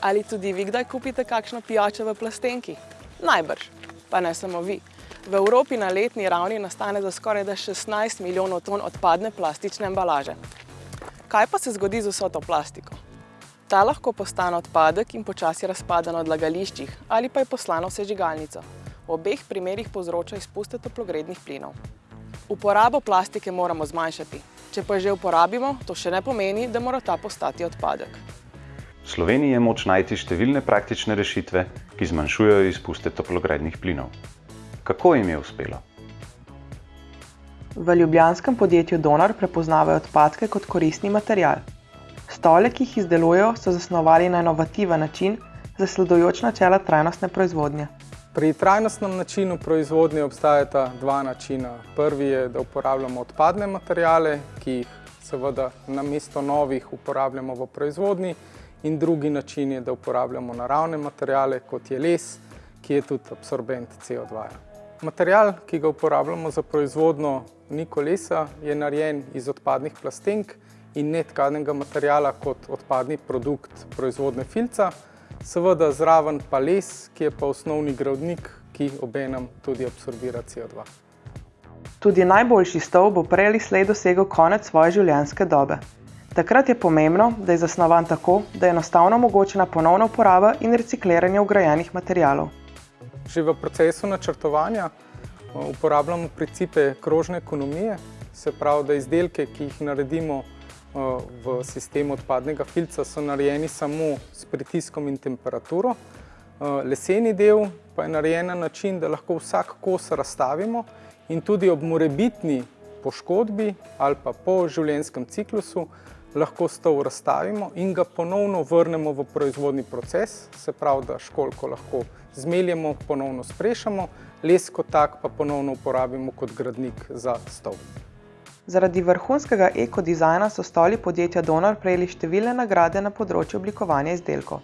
Ali tudi vi kdaj kupite kakšno pijačo v plastenki? Najbrž, pa ne samo vi. V Evropi na letni ravni nastane za skoraj 16 milijonov ton odpadne plastične embalaže. Kaj pa se zgodi z vso to plastiko? Ta lahko postane odpadek in počasi razpada na odlagališčih ali pa je poslano v sežigalnico. V obeh primerih povzroča izpuste toplogrednih plinov. Uporabo plastike moramo zmanjšati. Če pa že uporabimo, to še ne pomeni, da mora ta postati odpadek. Sloveniji je moč najti številne praktične rešitve, ki zmanjšujejo izpuste toplogrednih plinov. Kako jim je uspelo? V ljubljanskem podjetju Donar prepoznavajo odpadke kot koristni material. Stole, ki jih izdelujejo, so zasnovali na inovativen način, zasledujoč načela trajnostne proizvodnje. Pri trajnostnem načinu proizvodnje obstajata dva načina. Prvi je, da uporabljamo odpadne materijale, ki jih seveda namesto novih uporabljamo v proizvodnji, in drugi način je, da uporabljamo naravne materijale, kot je les, ki je tudi absorbent CO2. -ja. Material, ki ga uporabljamo za proizvodno niko lesa, je narejen iz odpadnih plastenk in netkanega materijala kot odpadni produkt proizvodne filca, seveda zraven pa les, ki je pa osnovni gradnik, ki obenem tudi absorbira CO2. Tudi najboljši stol bo prej ali slej dosegel konec svoje življenjske dobe. Takrat je pomembno, da je zasnovan tako, da je enostavno omogočena ponovna uporaba in recikliranje vgrajenih materialov. Že v procesu načrtovanja uporabljamo principe krožne ekonomije, se pravi, da izdelke, ki jih naredimo v sistemu odpadnega filca, so narejeni samo s pritiskom in temperaturo. Leseni del pa je narejen na način, da lahko vsak kos razstavimo in tudi ob morebitni poškodbi ali pa po življenjskem ciklusu lahko stol razstavimo in ga ponovno vrnemo v proizvodni proces, se pravi, da školjko lahko zmeljemo, ponovno sprešamo, les kot tak pa ponovno uporabimo kot gradnik za stol. Zaradi vrhunskega ekodizajna so stoli podjetja Donar prejeli številne nagrade na področju oblikovanja izdelkov.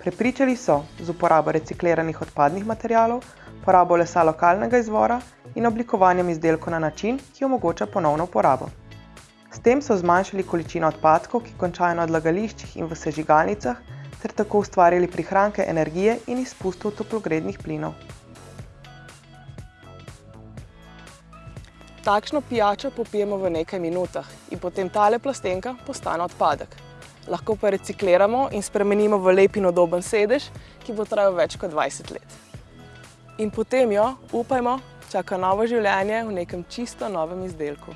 Prepričali so z uporabo recikliranih odpadnih materialov, porabo lesa lokalnega izvora in oblikovanjem izdelkov na način, ki omogoča ponovno uporabo. S tem so zmanjšali količino odpadkov, ki končajo na odlagališčih in v sežigalnicah, ter tako ustvarili prihranke energije in izpustov toplogrednih plinov. Takšno pijačo popijemo v nekaj minutah in potem tale plastenka postane odpadek. Lahko pa recikliramo in spremenimo v lep in udoben sedež, ki bo trajal več kot 20 let. In potem jo, upajmo, čaka novo življenje v nekem čisto novem izdelku.